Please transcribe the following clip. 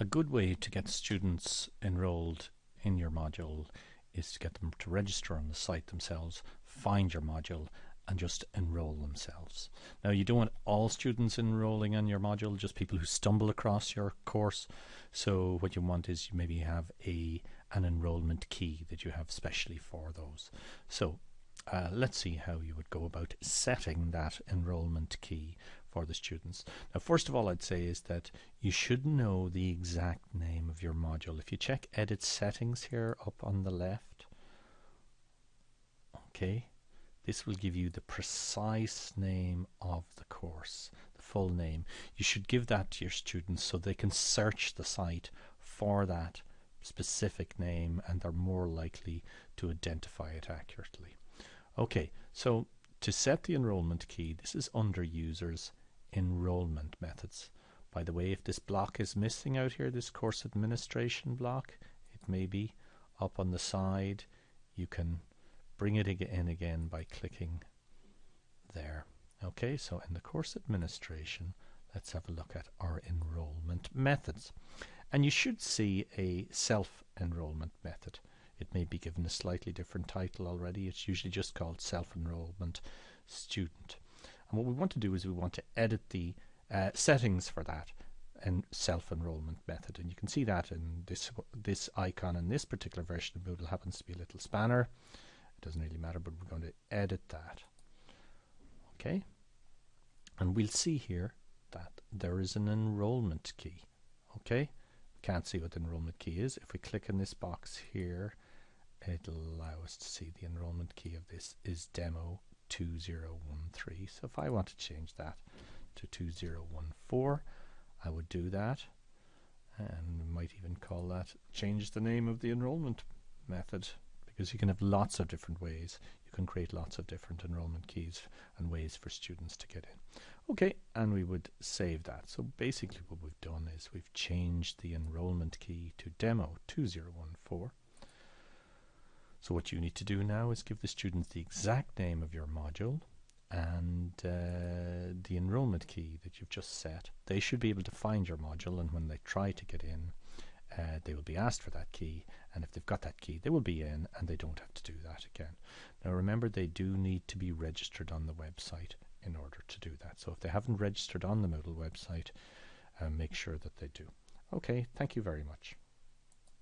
A good way to get students enrolled in your module is to get them to register on the site themselves, find your module and just enroll themselves. Now you don't want all students enrolling on your module, just people who stumble across your course. So what you want is you maybe have a an enrollment key that you have specially for those. So uh, let's see how you would go about setting that enrollment key for the students. Now first of all I'd say is that you should know the exact name of your module. If you check edit settings here up on the left okay this will give you the precise name of the course the full name you should give that to your students so they can search the site for that specific name and they're more likely to identify it accurately okay so to set the enrollment key this is under users enrollment methods. By the way, if this block is missing out here, this course administration block, it may be up on the side. You can bring it in again by clicking there. Okay, so in the course administration, let's have a look at our enrollment methods. And you should see a self-enrollment method. It may be given a slightly different title already. It's usually just called self-enrollment student. And what we want to do is we want to edit the uh, settings for that and self-enrollment method. And you can see that in this this icon in this particular version of Moodle happens to be a little spanner. It doesn't really matter, but we're going to edit that. Okay. And we'll see here that there is an enrollment key. Okay. Can't see what the enrollment key is. If we click in this box here, it'll allow us to see the enrollment key of this is demo 2013. So if I want to change that to 2014, I would do that. And might even call that change the name of the enrollment method because you can have lots of different ways. You can create lots of different enrollment keys and ways for students to get in. Okay, and we would save that. So basically what we've done is we've changed the enrollment key to demo 2014 so what you need to do now is give the students the exact name of your module and uh, the enrollment key that you've just set. They should be able to find your module and when they try to get in uh, they will be asked for that key and if they've got that key they will be in and they don't have to do that again. Now remember they do need to be registered on the website in order to do that. So if they haven't registered on the Moodle website uh, make sure that they do. Okay, thank you very much.